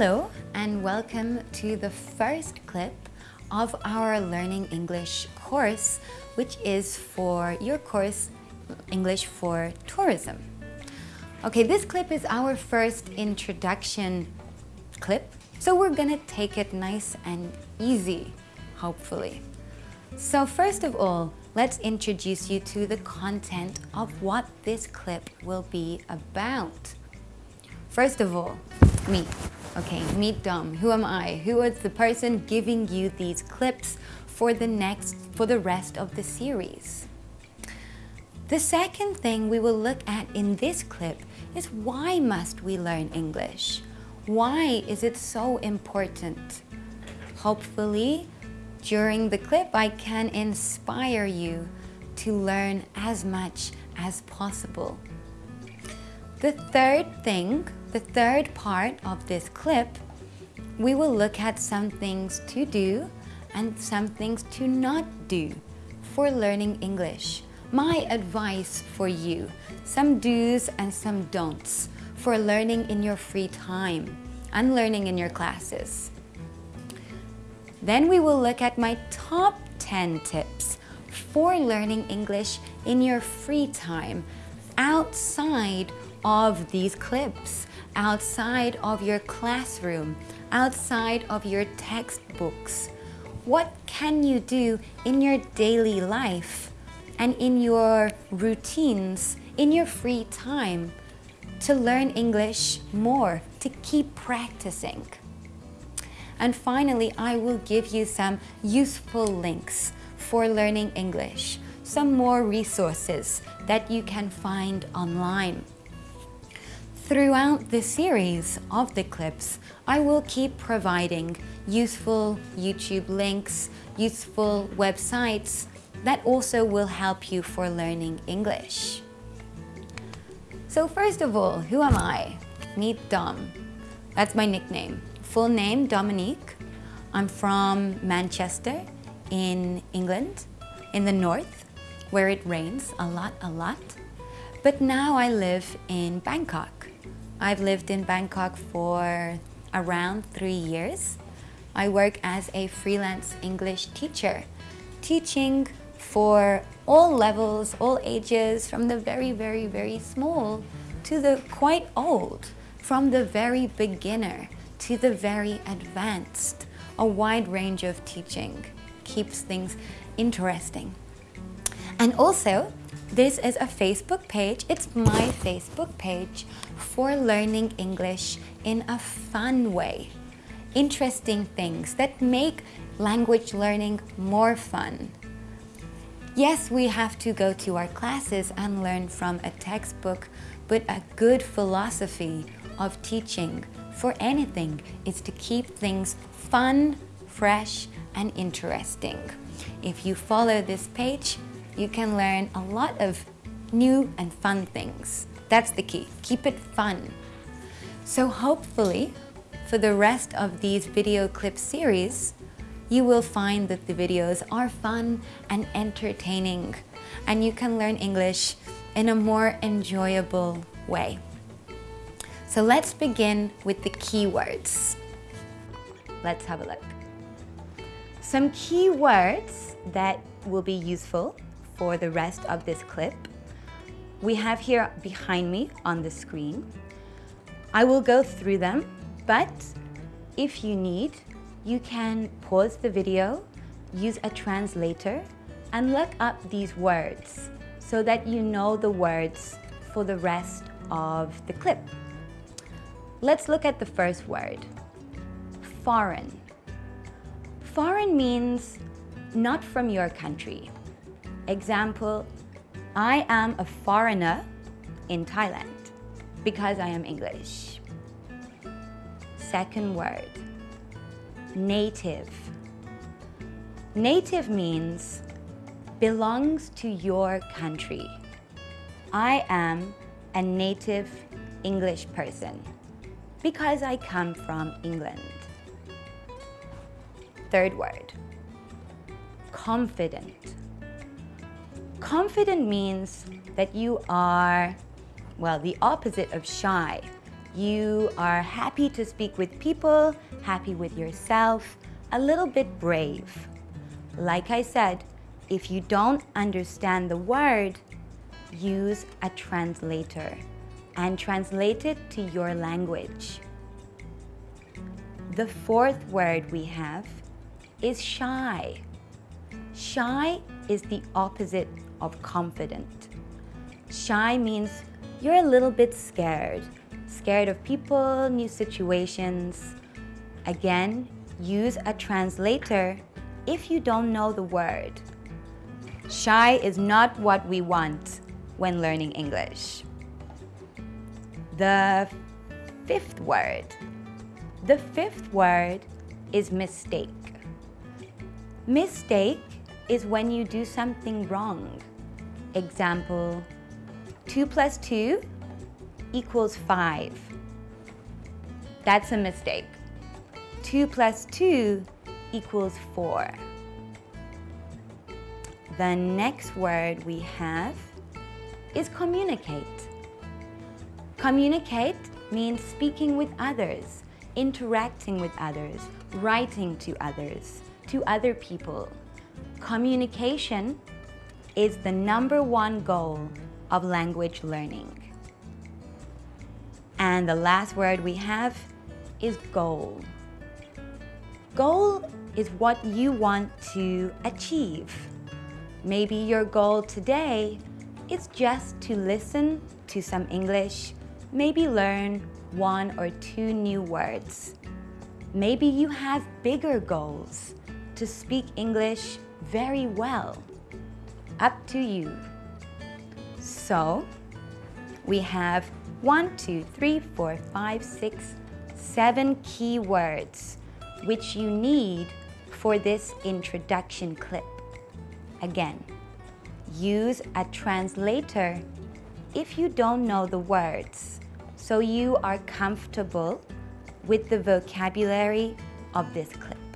Hello and welcome to the first clip of our Learning English course, which is for your course English for Tourism. Okay, this clip is our first introduction clip, so we're gonna take it nice and easy, hopefully. So first of all, let's introduce you to the content of what this clip will be about. First of all, me. Okay, meet Dom. Who am I? Who is the person giving you these clips for the next, for the rest of the series? The second thing we will look at in this clip is why must we learn English? Why is it so important? Hopefully, during the clip, I can inspire you to learn as much as possible. The third thing the third part of this clip, we will look at some things to do and some things to not do for learning English. My advice for you, some do's and some don'ts for learning in your free time and learning in your classes. Then we will look at my top 10 tips for learning English in your free time outside of these clips outside of your classroom, outside of your textbooks. What can you do in your daily life and in your routines, in your free time to learn English more, to keep practicing? And finally, I will give you some useful links for learning English, some more resources that you can find online. Throughout the series of the clips, I will keep providing useful YouTube links, useful websites that also will help you for learning English. So first of all, who am I? Meet Dom. That's my nickname. Full name, Dominique. I'm from Manchester in England, in the north, where it rains a lot, a lot. But now I live in Bangkok. I've lived in Bangkok for around three years. I work as a freelance English teacher, teaching for all levels, all ages, from the very, very, very small to the quite old, from the very beginner to the very advanced. A wide range of teaching keeps things interesting. And also, this is a Facebook page. It's my Facebook page for learning English in a fun way. Interesting things that make language learning more fun. Yes, we have to go to our classes and learn from a textbook, but a good philosophy of teaching for anything is to keep things fun, fresh, and interesting. If you follow this page, you can learn a lot of new and fun things. That's the key, keep it fun. So hopefully, for the rest of these video clip series, you will find that the videos are fun and entertaining and you can learn English in a more enjoyable way. So let's begin with the keywords. Let's have a look. Some keywords that will be useful for the rest of this clip. We have here behind me on the screen. I will go through them, but if you need, you can pause the video, use a translator, and look up these words so that you know the words for the rest of the clip. Let's look at the first word, foreign. Foreign means not from your country. Example, I am a foreigner in Thailand because I am English. Second word, native. Native means belongs to your country. I am a native English person because I come from England. Third word, confident. Confident means that you are, well, the opposite of shy. You are happy to speak with people, happy with yourself, a little bit brave. Like I said, if you don't understand the word, use a translator and translate it to your language. The fourth word we have is shy. Shy is the opposite of confident. Shy means you're a little bit scared. Scared of people, new situations. Again, use a translator if you don't know the word. Shy is not what we want when learning English. The fifth word. The fifth word is mistake. Mistake is when you do something wrong. Example, 2 plus 2 equals 5. That's a mistake. 2 plus 2 equals 4. The next word we have is communicate. Communicate means speaking with others, interacting with others, writing to others, to other people. Communication is the number one goal of language learning. And the last word we have is goal. Goal is what you want to achieve. Maybe your goal today is just to listen to some English, maybe learn one or two new words. Maybe you have bigger goals to speak English very well. Up to you. So, we have one, two, three, four, five, six, seven keywords which you need for this introduction clip. Again, use a translator if you don't know the words so you are comfortable with the vocabulary of this clip.